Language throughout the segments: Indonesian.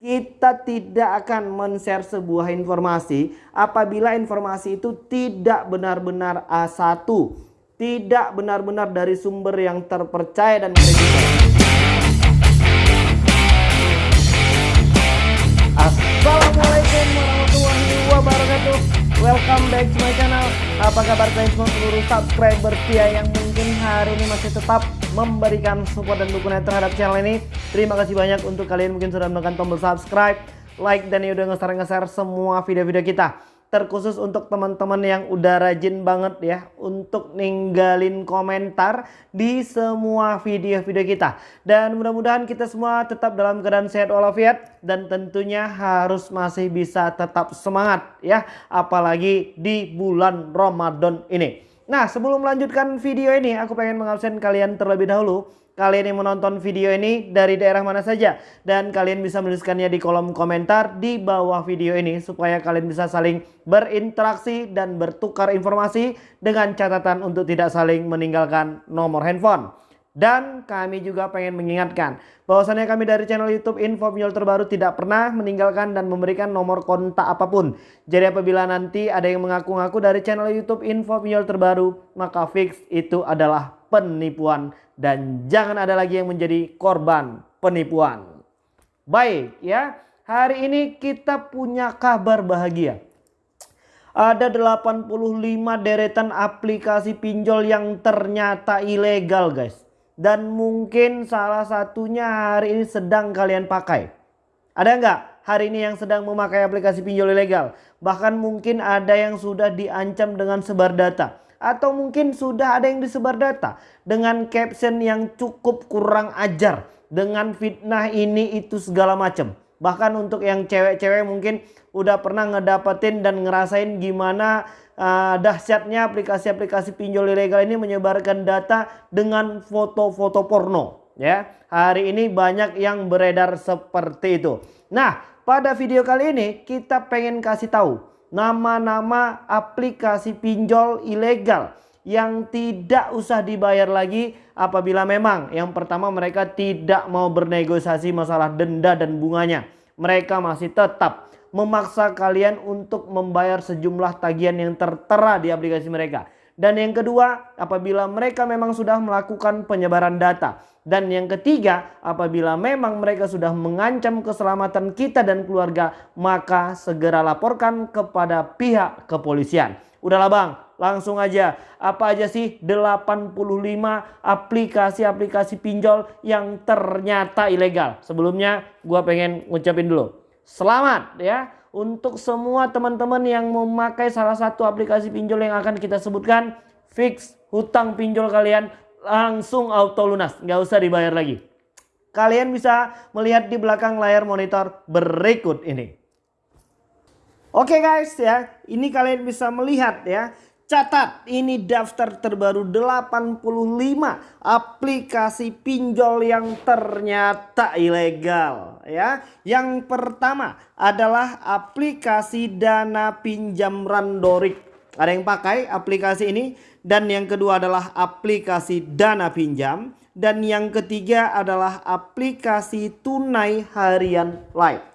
kita tidak akan men-share sebuah informasi apabila informasi itu tidak benar-benar A1 tidak benar-benar dari sumber yang terpercaya dan kredibel. Assalamualaikum warahmatullahi wabarakatuh Welcome back to my channel Apa kabar kalian semua seluruh subscriber setia yang mungkin hari ini masih tetap memberikan support dan dukungan terhadap channel ini. Terima kasih banyak untuk kalian mungkin sudah menekan tombol subscribe, like dan yang udah nge-share semua video-video kita. Terkhusus untuk teman-teman yang udah rajin banget ya untuk ninggalin komentar di semua video-video kita. Dan mudah-mudahan kita semua tetap dalam keadaan sehat walafiat dan tentunya harus masih bisa tetap semangat ya apalagi di bulan Ramadan ini. Nah sebelum melanjutkan video ini aku pengen mengabsen kalian terlebih dahulu Kalian yang menonton video ini dari daerah mana saja Dan kalian bisa menuliskannya di kolom komentar di bawah video ini Supaya kalian bisa saling berinteraksi dan bertukar informasi Dengan catatan untuk tidak saling meninggalkan nomor handphone dan kami juga pengen mengingatkan bahwasannya kami dari channel YouTube Info Pinjol Terbaru tidak pernah meninggalkan dan memberikan nomor kontak apa pun. Jadi apabila nanti ada yang mengaku-ngaku dari channel YouTube Info Pinjol Terbaru, maka fix itu adalah penipuan dan jangan ada lagi yang menjadi korban penipuan. Baik ya, hari ini kita punya kabar bahagia. Ada 85 deretan aplikasi pinjol yang ternyata ilegal guys dan mungkin salah satunya hari ini sedang kalian pakai. Ada nggak hari ini yang sedang memakai aplikasi pinjol ilegal? Bahkan mungkin ada yang sudah diancam dengan sebar data. Atau mungkin sudah ada yang disebar data dengan caption yang cukup kurang ajar. Dengan fitnah ini itu segala macam. Bahkan untuk yang cewek-cewek mungkin udah pernah ngedapetin dan ngerasain gimana uh, dahsyatnya aplikasi-aplikasi pinjol ilegal ini menyebarkan data dengan foto-foto porno ya. Hari ini banyak yang beredar seperti itu. Nah, pada video kali ini kita pengen kasih tahu nama-nama aplikasi pinjol ilegal yang tidak usah dibayar lagi apabila memang yang pertama mereka tidak mau bernegosiasi masalah denda dan bunganya. Mereka masih tetap memaksa kalian untuk membayar sejumlah tagihan yang tertera di aplikasi mereka. Dan yang kedua, apabila mereka memang sudah melakukan penyebaran data. Dan yang ketiga, apabila memang mereka sudah mengancam keselamatan kita dan keluarga, maka segera laporkan kepada pihak kepolisian. Udahlah bang, langsung aja. Apa aja sih 85 aplikasi-aplikasi pinjol yang ternyata ilegal? Sebelumnya gua pengen ngucapin dulu Selamat ya untuk semua teman-teman yang memakai salah satu aplikasi pinjol yang akan kita sebutkan. Fix hutang pinjol kalian langsung auto lunas. Nggak usah dibayar lagi. Kalian bisa melihat di belakang layar monitor berikut ini. Oke guys ya, ini kalian bisa melihat ya Catat ini daftar terbaru 85 aplikasi pinjol yang ternyata ilegal ya. Yang pertama adalah aplikasi dana pinjam Randorik. Ada yang pakai aplikasi ini dan yang kedua adalah aplikasi dana pinjam dan yang ketiga adalah aplikasi tunai harian live.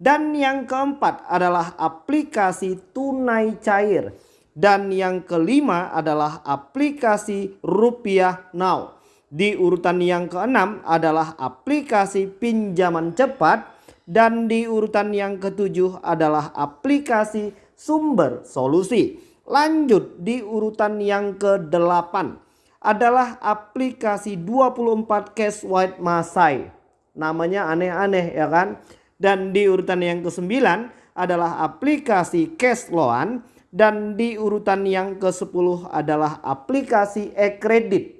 Dan yang keempat adalah aplikasi tunai cair. Dan yang kelima adalah aplikasi Rupiah Now. Di urutan yang keenam adalah aplikasi pinjaman cepat. Dan di urutan yang ketujuh adalah aplikasi sumber solusi. Lanjut di urutan yang kedelapan adalah aplikasi 24 Cash White Masai. Namanya aneh-aneh ya kan. Dan di urutan yang kesembilan adalah aplikasi Cash Loan dan di urutan yang ke-10 adalah aplikasi e-kredit.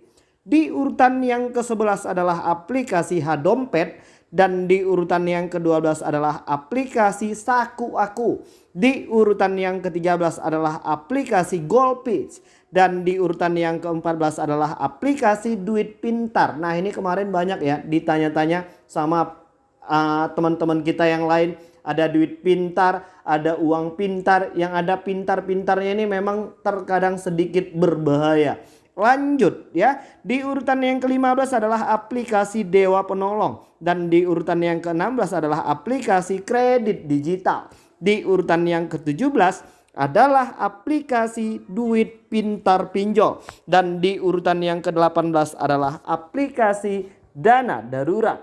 Di urutan yang ke-11 adalah aplikasi Hadompet dan di urutan yang ke-12 adalah aplikasi Saku Aku. Di urutan yang ke-13 adalah aplikasi Goldpitch dan di urutan yang ke-14 adalah aplikasi Duit Pintar. Nah, ini kemarin banyak ya ditanya-tanya sama uh, teman-teman uh, kita yang lain ada duit pintar, ada uang pintar. Yang ada pintar-pintarnya ini memang terkadang sedikit berbahaya. Lanjut ya. Di urutan yang ke-15 adalah aplikasi Dewa Penolong dan di urutan yang ke-16 adalah aplikasi kredit digital. Di urutan yang ke-17 adalah aplikasi duit pintar pinjol dan di urutan yang ke-18 adalah aplikasi dana darurat.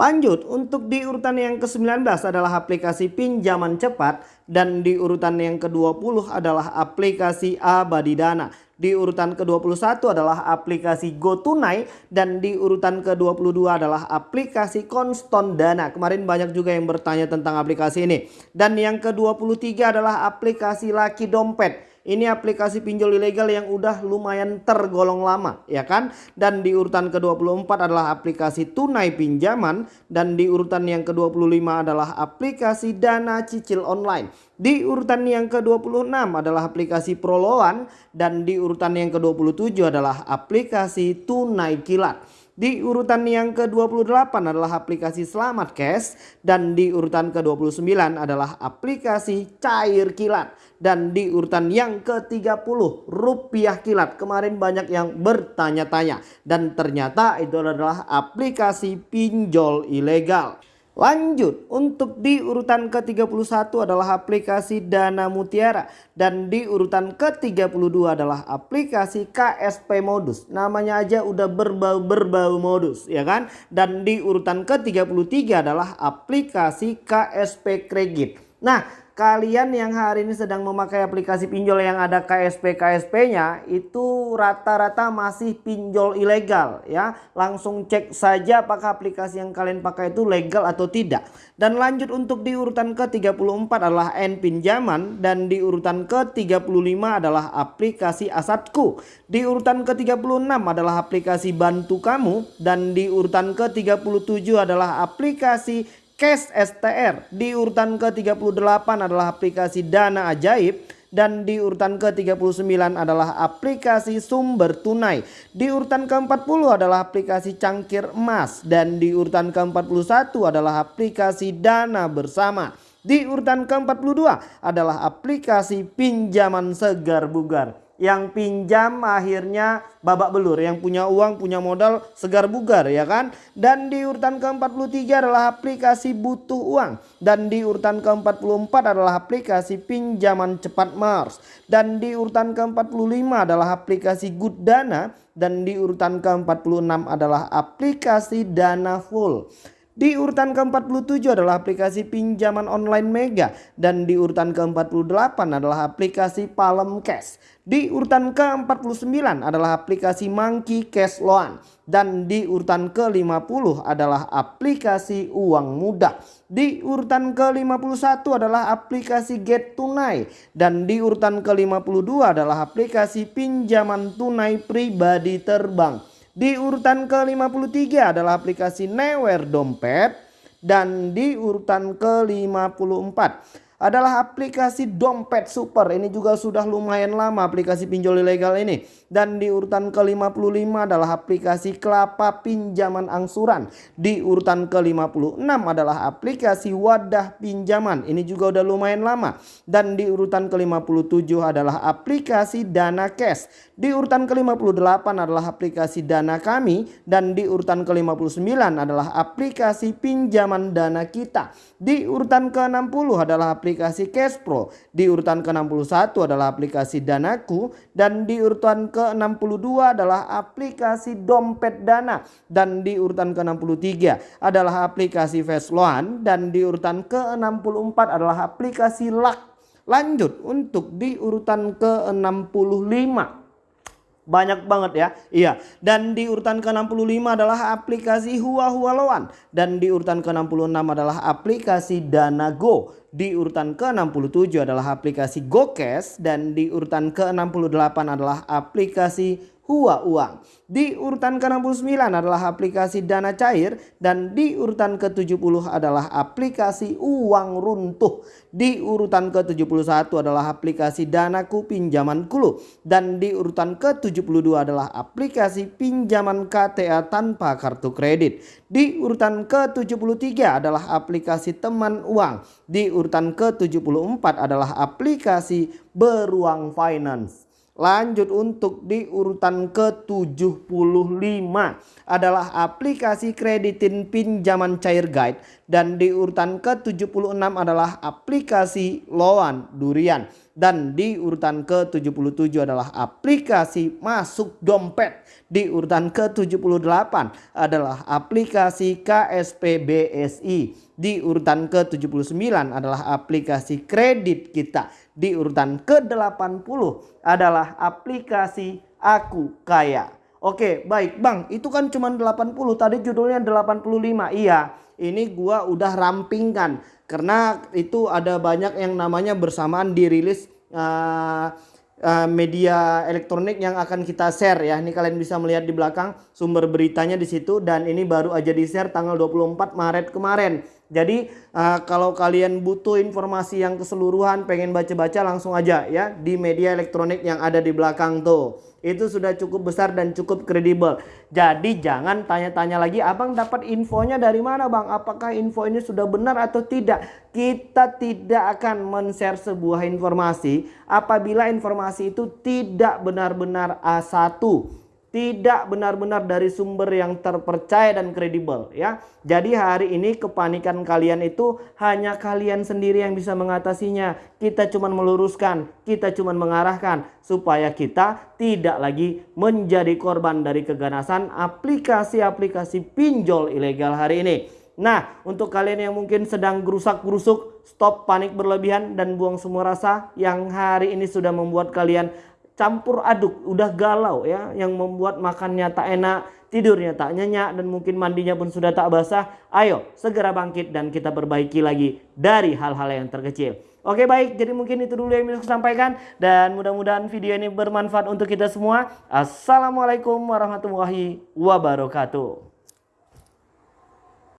Lanjut, untuk di urutan yang ke-19 adalah aplikasi pinjaman cepat dan di urutan yang ke-20 adalah aplikasi Abadi Dana. Di urutan ke-21 adalah aplikasi GoTunai dan di urutan ke-22 adalah aplikasi Konston Dana. Kemarin banyak juga yang bertanya tentang aplikasi ini. Dan yang ke-23 adalah aplikasi Laki Dompet. Ini aplikasi pinjol ilegal yang udah lumayan tergolong lama ya kan. Dan di urutan ke-24 adalah aplikasi tunai pinjaman. Dan di urutan yang ke-25 adalah aplikasi dana cicil online. Di urutan yang ke-26 adalah aplikasi Proloan. Dan di urutan yang ke-27 adalah aplikasi tunai kilat. Di urutan yang ke-28 adalah aplikasi Selamat Cash dan di urutan ke-29 adalah aplikasi Cair Kilat dan di urutan yang ke-30 Rupiah Kilat. Kemarin banyak yang bertanya-tanya dan ternyata itu adalah aplikasi pinjol ilegal. Lanjut untuk di urutan ke-31 adalah aplikasi Dana Mutiara dan di urutan ke-32 adalah aplikasi KSP Modus. Namanya aja udah berbau-berbau modus ya kan? Dan di urutan ke-33 adalah aplikasi KSP Kredit. Nah, kalian yang hari ini sedang memakai aplikasi pinjol yang ada KSP KSP-nya itu rata-rata masih pinjol ilegal ya. Langsung cek saja apakah aplikasi yang kalian pakai itu legal atau tidak. Dan lanjut untuk di urutan ke-34 adalah N pinjaman dan di urutan ke-35 adalah aplikasi Asadku. Di urutan ke-36 adalah aplikasi Bantu Kamu dan di urutan ke-37 adalah aplikasi Cash STR. Di urutan ke-38 adalah aplikasi Dana Ajaib dan di urutan ke-39 adalah aplikasi sumber tunai. Di urutan ke-40 adalah aplikasi cangkir emas dan di urutan ke-41 adalah aplikasi dana bersama. Di urutan ke-42 adalah aplikasi pinjaman segar bugar yang pinjam akhirnya babak belur yang punya uang punya modal segar bugar ya kan? Dan di urutan ke-43 adalah aplikasi butuh uang. Dan di urutan ke-44 adalah aplikasi pinjaman cepat Mars. Dan di urutan ke-45 adalah aplikasi Good Dana. Dan di urutan ke-46 adalah aplikasi Dana Full di urutan ke-47 adalah aplikasi pinjaman online Mega dan di urutan ke-48 adalah aplikasi Palm Cash. Di urutan ke-49 adalah aplikasi Monkey Cash Loan dan di urutan ke-50 adalah aplikasi uang mudah. Di urutan ke-51 adalah aplikasi Get Tunai dan di urutan ke-52 adalah aplikasi pinjaman tunai pribadi terbang. Di urutan ke-53 adalah aplikasi Newer Dompet dan di urutan ke-54 adalah aplikasi dompet super. Ini juga sudah lumayan lama aplikasi pinjol ilegal ini. Dan di urutan ke-55 adalah aplikasi kelapa pinjaman angsuran. Di urutan ke-56 adalah aplikasi wadah pinjaman. Ini juga udah lumayan lama. Dan di urutan ke-57 adalah aplikasi dana cash. Di urutan ke-58 adalah aplikasi dana kami. Dan di urutan ke-59 adalah aplikasi pinjaman dana kita. Di urutan ke-60 adalah aplikasi aplikasi Cash Pro. Di urutan ke-61 adalah aplikasi Danaku dan di urutan ke-62 adalah aplikasi Dompet Dana dan di urutan ke-63 adalah aplikasi Loan dan di urutan ke-64 adalah aplikasi Luck. Lanjut untuk di urutan ke-65 banyak banget ya. Iya. Dan di urutan ke-65 adalah aplikasi Hua Hua Loan. Dan di urutan ke-66 adalah aplikasi Dana Go. Di urutan ke-67 adalah aplikasi GoCash. Dan di urutan ke-68 adalah aplikasi Hua Uang. Di urutan ke-69 adalah aplikasi Dana Cair dan di urutan ke-70 adalah aplikasi Uang Runtuh. Di urutan ke-71 adalah aplikasi Danaku Pinjaman Kulu dan di urutan ke-72 adalah aplikasi pinjaman KTA tanpa kartu kredit. Di urutan ke-73 adalah aplikasi Teman Uang. Di urutan ke-74 adalah aplikasi Beruang Finance. Lanjut untuk di urutan ke-75. Adalah aplikasi kreditin pinjaman cair guide dan di urutan ke-76 adalah aplikasi loan durian dan di urutan ke-77 adalah aplikasi masuk dompet. Di urutan ke-78 adalah aplikasi KSP BSI. Di urutan ke-79 adalah aplikasi kredit kita. Di urutan ke-80 adalah aplikasi Aku Kaya. Oke, baik Bang. Itu kan cuma 80. Tadi judulnya 85. Iya, ini gua udah rampingkan karena itu ada banyak yang namanya bersamaan dirilis uh, uh, media elektronik yang akan kita share ya. Ini kalian bisa melihat di belakang sumber beritanya di situ dan ini baru aja di share tanggal 24 Maret kemarin. Jadi uh, kalau kalian butuh informasi yang keseluruhan pengen baca-baca langsung aja ya di media elektronik yang ada di belakang tuh. Itu sudah cukup besar dan cukup kredibel. Jadi jangan tanya-tanya lagi abang dapat infonya dari mana bang? Apakah info ini sudah benar atau tidak? Kita tidak akan men-share sebuah informasi apabila informasi itu tidak benar-benar A1 tidak benar-benar dari sumber yang terpercaya dan kredibel ya. Jadi hari ini kepanikan kalian itu hanya kalian sendiri yang bisa mengatasinya. Kita cuma meluruskan, kita cuma mengarahkan supaya kita tidak lagi menjadi korban dari keganasan aplikasi-aplikasi pinjol ilegal hari ini. Nah, untuk kalian yang mungkin sedang gerusak-gerusuk, stop panik berlebihan dan buang semua rasa yang hari ini sudah membuat kalian campur aduk, udah galau ya, yang membuat makannya tak enak, tidurnya tak nyenyak dan mungkin mandinya pun sudah tak basah. Ayo segera bangkit dan kita perbaiki lagi dari hal-hal yang terkecil. Oke baik, jadi mungkin itu dulu yang bisa saya sampaikan dan mudah-mudahan video ini bermanfaat untuk kita semua. Assalamualaikum warahmatullahi wabarakatuh.